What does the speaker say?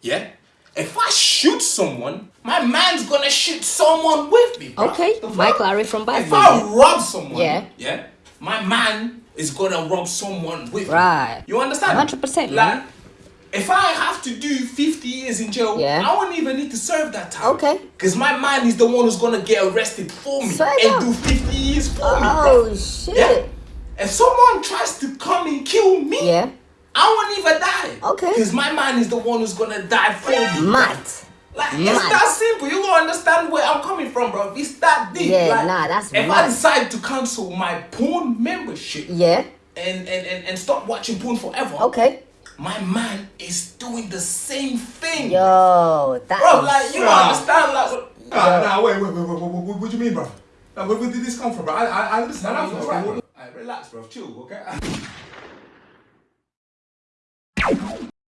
yeah. If I shoot someone, my man's gonna shoot someone with me. Bro. Okay? Mike Lowrey from Bad If I rob someone, Yeah. yeah, my man is gonna rob someone with Right. me. You understand? 100%, Like, man. if I have to do 50 years in jail, Yeah. I won't even need to serve that time. Okay. Because my man is the one who's gonna get arrested for me and up. do 50 years for me, Oh, shit. Yeah. If someone tries to come and kill me, Yeah. I won't even die. Okay. Because my man is the one who's gonna die for me. Mad. Like it's that simple. You gonna understand where I'm coming from, bro. It's that deep. Yeah, like, nah, that's if I decide to cancel my porn membership Yeah. and, and, and, and stop watching porn forever, Okay. my man is doing the same thing. Yo, that Bro, is- like you Bruh. understand like what- Nah, nah, wait, wait, wait, wait, wait, what, what do you mean, bro? Nah, where, where did this come from, bro? I, I, I listen. Nah, I nah, listen. it's alright, What- bro. Alright, relax, bro. Chill, okay?